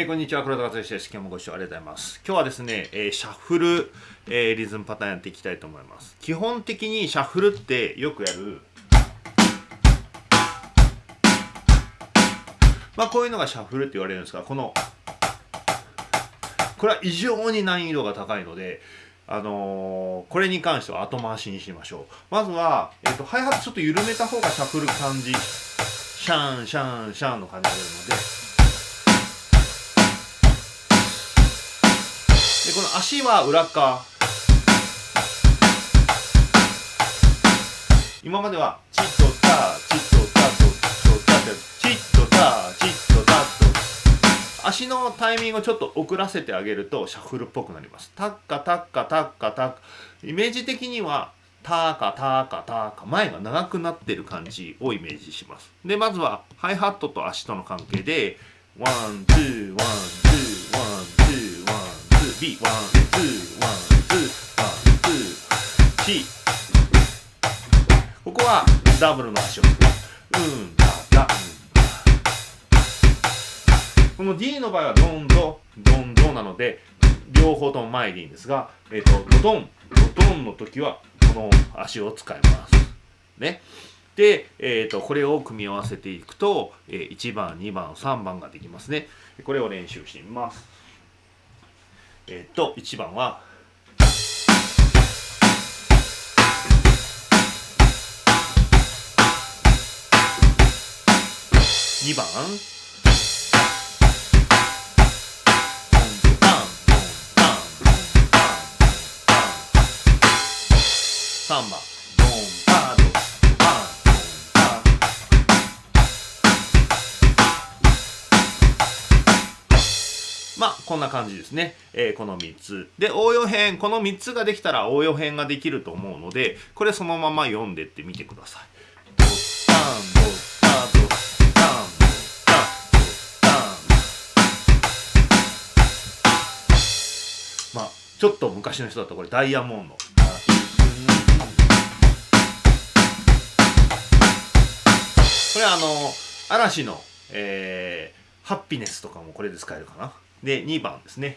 えー、こんにちは、黒田和之です。今日もご視聴ありがとうございます。今日はですね、えー、シャッフル、えー、リズムパターンやっていきたいと思います。基本的にシャッフルってよくやる、まあこういうのがシャッフルって言われるんですが、この、これは異常に難易度が高いので、あのー、これに関しては後回しにしましょう。まずは、えっ、と、ハイハットちょっと緩めた方がシャッフル感じ、シャン、シャン、シャンの感じが出るので、この足は裏側。今まではチッとタチッとタととタってチッとタチッとタと。足のタイミングをちょっと遅らせてあげるとシャッフルっぽくなります。タッカタッカタッカタッカイメージ的にはターカターカターカ前が長くなってる感じをイメージしますでまずはハイハットと足との関係でone two one two B one two one two one two C ここはダブルの足をうんだだ。この D の場合はドンドドンドなので両方とも前でいいんですが、えっ、ー、とドドンドドンの時はこの足を使います。ね。で、えーと、これを組み合わせていくと、えー、1番2番3番ができますね。これを練習してみます。えっ、ー、と1番は2番3番。まあ、こんな感じですね。えー、この3つ。で、応用編。この3つができたら応用編ができると思うので、これそのまま読んでってみてください。まあ、ちょっと昔の人だとこれダイヤモンド。これあの、嵐の、えー、ハッピネスとかもこれで使えるかな。で2番ですね。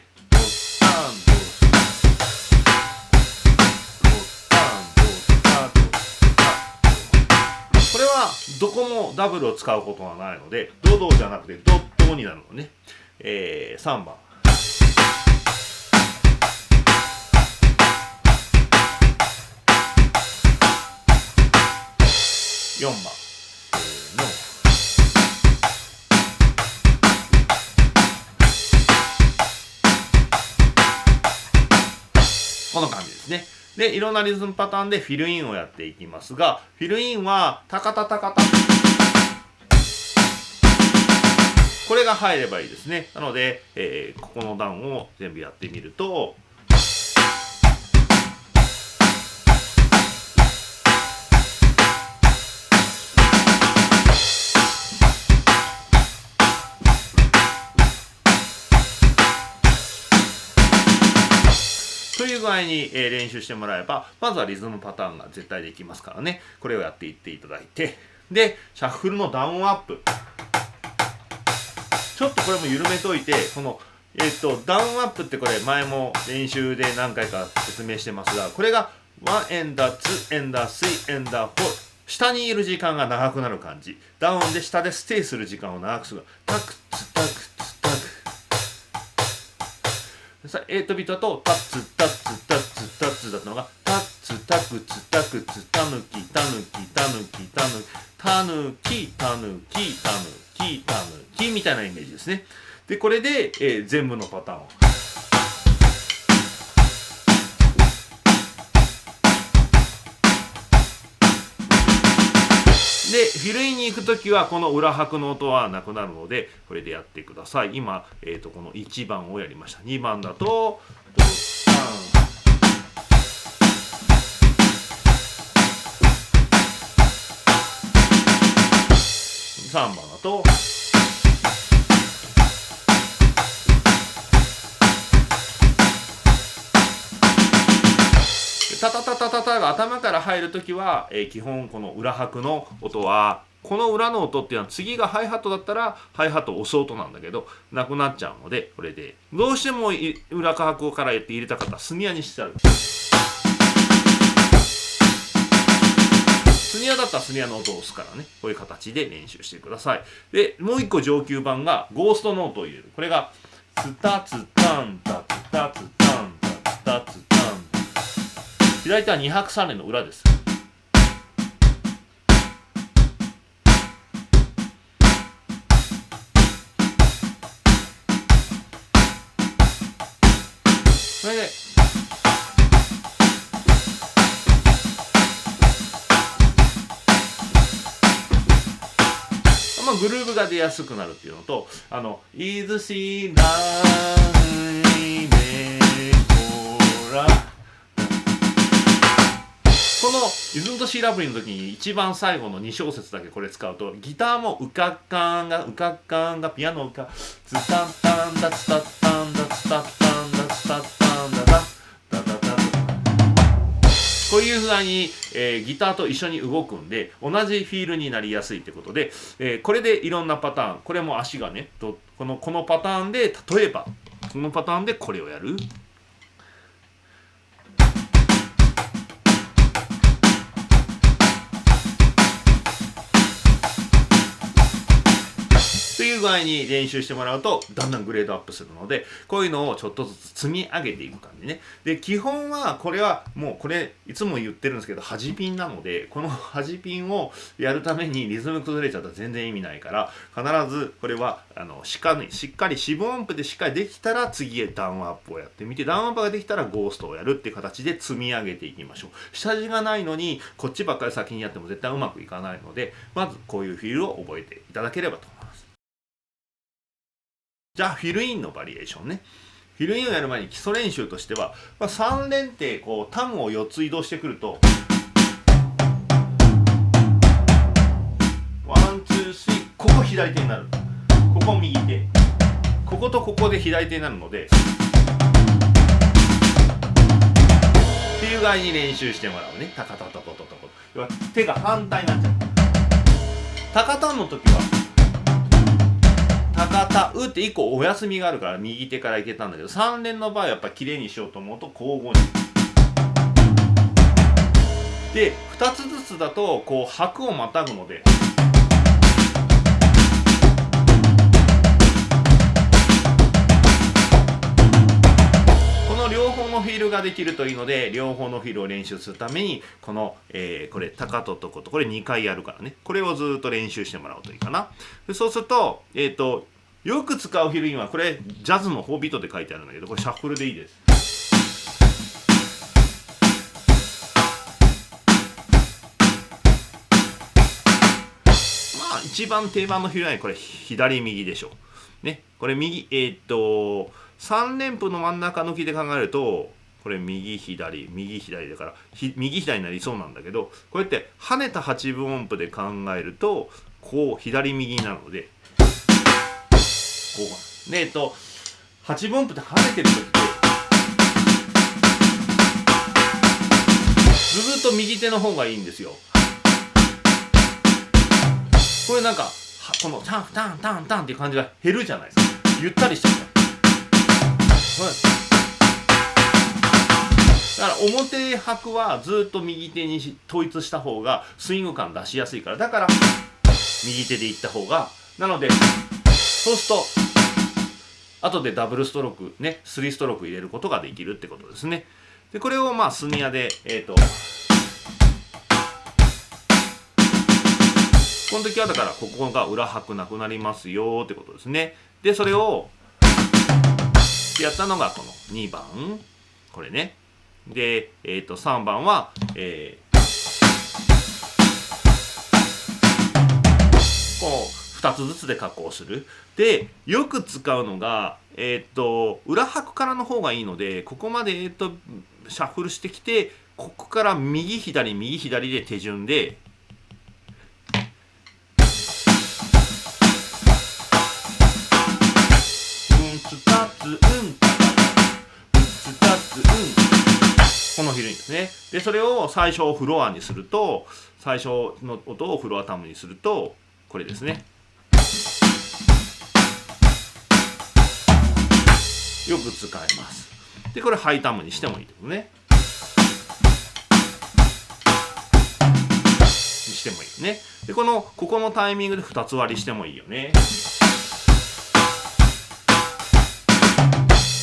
これはどこもダブルを使うことはないのでドドじゃなくてドットになるのね、えー、3番4番この感じですね。で、いろんなリズムパターンでフィルインをやっていきますが、フィルインは、タカタタカタ。これが入ればいいですね。なので、えー、ここの段を全部やってみると、具合に、え練習してもらえば、まずはリズムパターンが絶対できますからね。これをやっていっていただいて。で、シャッフルのダウンアップ。ちょっとこれも緩めといて、この、えっ、と、ダウンアップってこれ前も練習で何回か説明してますが、これが1 and a、2 and a、3 and a、4。下にいる時間が長くなる感じ。ダウンで下でステイする時間を長くする。タクツタクツ8ビートだとタッツタッツタッツタッツだったのがタッツタクツタクツタヌキタヌキタヌキタヌタヌキタヌキタヌキタヌキみたいなイメージですね。でこれで、えー、全部のパターンを。で、フィルインに行くときは、この裏拍の音はなくなるので、これでやってください。今、えっ、ー、と、この1番をやりました。2番だと、3番だと、入るときは、えー、基本この裏拍の音はこの裏の音っていうのは次がハイハットだったらハイハット押す音なんだけどなくなっちゃうのでこれで。どうしても裏拍からやって入れたかったらスニアにしてあるスニアだったらスニアの音を押すからね。こういう形で練習してください。でもう一個上級版がゴーストノートを入れる。これがツタツタンタツタツタンタツタツタン左手は2拍3連の裏です。それでまあグルーヴが出やすくなるっていうのとあの「いずしらいめこら」この「イズムとシーラブリー」の時に一番最後の2小節だけこれ使うとギターもウカッカンがウカッカンがピアノウカツタンタンダツタッタンダツタッタンダツタッタンダダダダダこういうふうに、えー、ギターと一緒に動くんで同じフィールになりやすいってことで、えー、これでいろんなパターンこれも足がねこのこのパターンで例えばこのパターンでこれをやる。という具合に練習してもらうとだんだんグレードアップするのでこういうのをちょっとずつ積み上げていく感じね。で基本はこれはもうこれいつも言ってるんですけど端ピンなのでこの端ピンをやるためにリズム崩れちゃったら全然意味ないから必ずこれはあのしかしっかり四分音符でしっかりできたら次へダウンアップをやってみてダウンアップができたらゴーストをやるっていう形で積み上げていきましょう。下地がないのにこっちばっかり先にやっても絶対うまくいかないのでまずこういうフィールを覚えていただければと思います。じゃあフィルインのバリエーションね。フィルインをやる前に基礎練習としては、まあ、3連ってこうタムを4つ移動してくるとone two three ここ左手になる。ここ右手。こことここで左手になるのでっていう具合に練習してもらうね。タカタタタタタ要は手が反対になっちゃう。タカタンの時はタカタンって1個お休みがあるから右手からいけたんだけど3連の場合はやっぱ綺麗にしようと思うと交互に。で2つずつだとこう拍をまたぐので。この両方のフィールができるといいので両方のフィールを練習するためにこの、えー、これ高ととことこれ2回やるからねこれをずっと練習してもらうといいかなそうすると,、えーとよく使うフィルインはこれジャズの4ビートで書いてあるんだけどこれシャッフルでいいです。まあ一番定番のフィルインこれ左右でしょ。うね。これ右えー、っと3連符の真ん中抜きで考えるとこれ右左右左だから右左になりそうなんだけどこうやって跳ねた8分音符で考えるとこう左右になるのでこうでえっと8分音符って跳ねてる時ってずっと右手の方がいいんですよ。これなんかこのタンタンタンタンっていう感じが減るじゃないですか。ゆったりしちゃうだから表拍はずっと右手に統一した方がスイング感出しやすいから。だから右手でいった方がなのでそうすると後でダブルストロークね3ストローク入れることができるってことですね。でこれをまあスニアでえっ、ー、とこの時はだからここが裏拍なくなりますよってことですね。でそれをやったのがこの2番。これね。で、えー、と3番は、えー、こう2つずつで加工する。でよく使うのがえっ、と裏拍からの方がいいのでここまで、えーと、シャッフルしてきてここから右左右左で手順でうんつたつうん。つたつうん。このフィルインですね。でそれを最初フロアにすると最初の音をフロアタムにするとこれですね。よく使えます。でこれハイタムにしてもいいですね。にしてもいいよね。でこのここのタイミングで2つ割りしてもいいよね。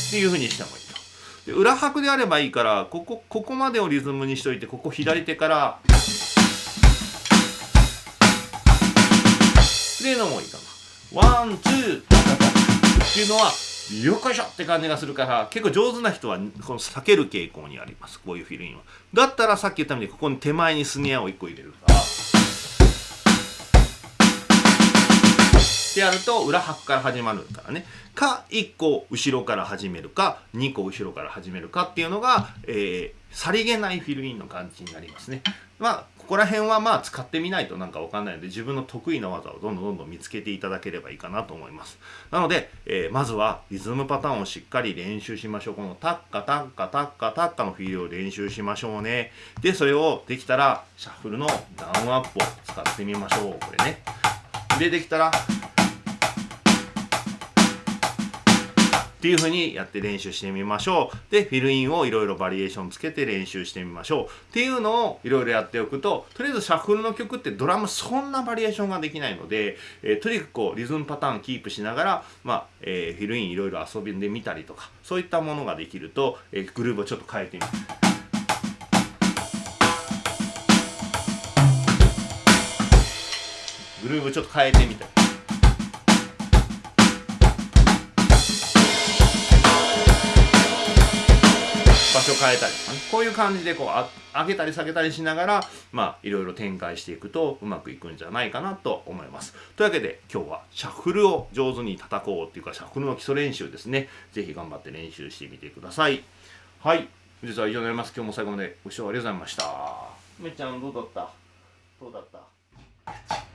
っていうふうにしてもいいと。で裏拍であればいいからここここまでをリズムにしといてここ左手からっていうのもいいかな。ワンツーっていうのはよっこいしょって感じがするから結構上手な人はこの避ける傾向にあります。こういうフィルインは。だったらさっき言ったようにここに手前にスネアを1個入れるか。らってやると裏拍から始まるからね。か1個後ろから始めるか2個後ろから始めるかっていうのが、えー、さりげないフィルインの感じになりますね。まあここら辺はまあ使ってみないとなんかわかんないので自分の得意な技をどんどんどんどん見つけていただければいいかなと思います。なので、えー、まずはリズムパターンをしっかり練習しましょう。このタッカタッカタッカタッカのフィールを練習しましょうね。でそれをできたらシャッフルのダウンアップを使ってみましょう。これね。でできたらっていう風にやって練習してみましょう。で、フィルインをいろいろバリエーションつけて練習してみましょう。っていうのをいろいろやっておくと、とりあえずシャッフルの曲ってドラムそんなバリエーションができないので、えー、とにかくこうリズムパターンキープしながら、まあ、えー、フィルインいろいろ遊びでみたりとか、そういったものができると、えー、グルーブをちょっと変えてみる。グルーブちょっと変えてみたり。場所変えたりとかね。こういう感じでこう上げたり下げたりしながらまあいろいろ展開していくとうまくいくんじゃないかなと思います。というわけで今日はシャッフルを上手に叩こうっていうかシャッフルの基礎練習ですね。是非頑張って練習してみてください。はい。実は以上になります。今日も最後までご視聴ありがとうございました。めっちゃんどうだった？どうだった？